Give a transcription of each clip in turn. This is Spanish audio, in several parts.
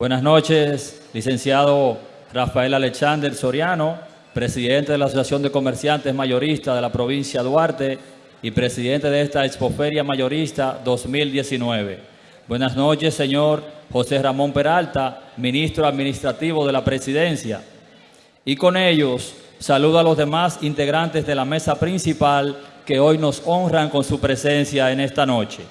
Buenas noches, licenciado Rafael Alexander Soriano, presidente de la Asociación de Comerciantes Mayoristas de la provincia Duarte y presidente de esta Expoferia Mayorista 2019. Buenas noches, señor José Ramón Peralta, ministro administrativo de la presidencia. Y con ellos, saludo a los demás integrantes de la mesa principal que hoy nos honran con su presencia en esta noche.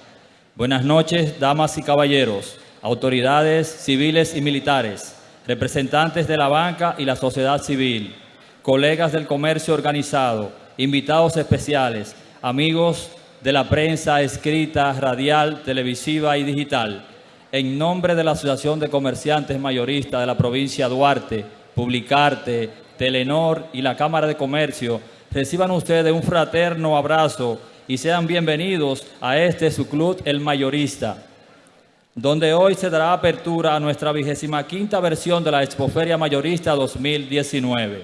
Buenas noches, damas y caballeros autoridades civiles y militares, representantes de la banca y la sociedad civil, colegas del comercio organizado, invitados especiales, amigos de la prensa escrita, radial, televisiva y digital. En nombre de la Asociación de Comerciantes Mayoristas de la provincia Duarte, Publicarte, Telenor y la Cámara de Comercio, reciban ustedes un fraterno abrazo y sean bienvenidos a este su club El Mayorista donde hoy se dará apertura a nuestra vigésima quinta versión de la Expoferia Mayorista 2019.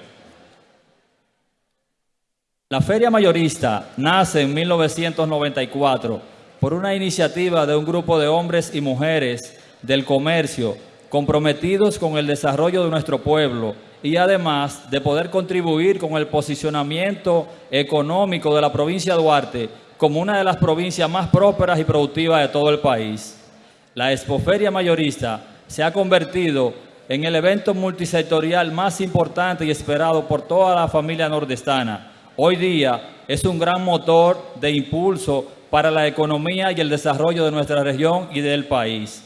La Feria Mayorista nace en 1994 por una iniciativa de un grupo de hombres y mujeres del comercio comprometidos con el desarrollo de nuestro pueblo y además de poder contribuir con el posicionamiento económico de la provincia de Duarte como una de las provincias más prósperas y productivas de todo el país la Expoferia Mayorista se ha convertido en el evento multisectorial más importante y esperado por toda la familia nordestana. Hoy día es un gran motor de impulso para la economía y el desarrollo de nuestra región y del país.